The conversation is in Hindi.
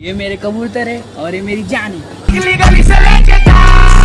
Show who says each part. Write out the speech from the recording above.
Speaker 1: ये मेरे कबूतर है और ये मेरी जान है।